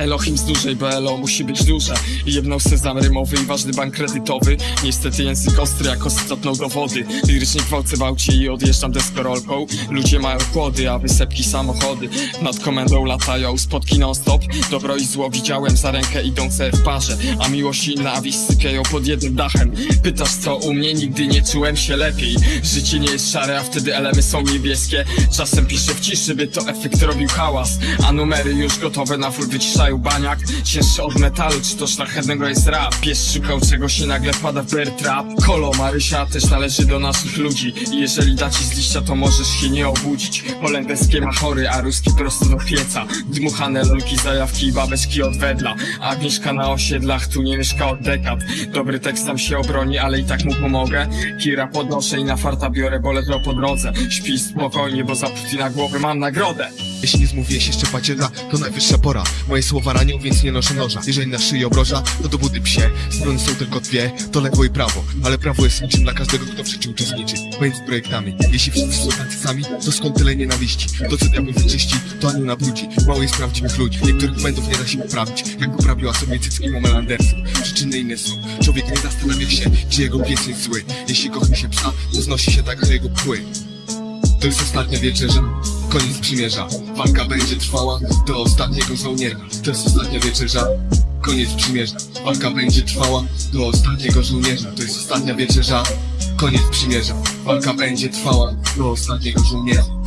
Elohim z dużej, bo Elo musi być duże. Jebnął sezam rymowy i ważny bank kredytowy. Niestety język ostry jak ostatną do wody. Lirycznie gwałcę bałcie i odjeżdżam deskorolką Ludzie mają kłody, a wysepki samochody. Nad komendą latają spotki non stop Dobro i zło widziałem za rękę idące w parze. A miłość i nienawiść sypiają pod jednym dachem. Pytasz co u mnie, nigdy nie czułem się lepiej. Życie nie jest szare, a wtedy elemy są niebieskie. Czasem piszę w ciszy, by to efekt robił hałas. A numery już gotowe na full wyciszają baniak. Cięższy od metalu, czy to szlachetnego jest rap? Pies szukał czegoś i nagle wpada w bear trap. Kolo Marysia też należy do naszych ludzi. I jeżeli da ci z liścia, to możesz się nie obudzić. Holenderskie ma chory, a ruski prosto do pieca. Dmuchane lolki, zajawki i babeczki od wedla. Agnieszka na osiedlach, tu nie mieszka od dekad. Dobry tekst tam się obroni, ale i tak mu pomogę. Kira podnoszę i na farta biorę, bo ledwo po drodze. Śpi spokojnie, bo za Putina głowy mam nagrodę Jeśli nie zmówię się szczepaciela, to najwyższa pora. Moje słowa ranią, więc nie noszę noża. Jeżeli na szyi obroża, to do budy psie. Strony są tylko dwie, to lewo i prawo. Ale prawo jest niczym dla każdego, kto w życiu uczestniczy Pomiędzy projektami. Jeśli wszyscy są tacy sami, to skąd tyle nienawiści? To co diabeł wyczyści, to anioł nabrudzi Mało jest prawdziwych ludzi, niektórych błędów nie da się poprawić. Jak poprawiła sobie cycki Momel Przyczyny inne są, człowiek nie zastanawia się Czy jego pies jest zły. Jeśli kocha się psa, to znosi się także jego pły to jest ostatnia wieczerza, koniec przymierza. Walka będzie trwała do ostatniego żołnierza. To jest ostatnia wieczerza, koniec przymierza. Walka będzie trwała do ostatniego żołnierza. To jest ostatnia wieczerza, koniec przymierza. Walka będzie trwała do ostatniego żołnierza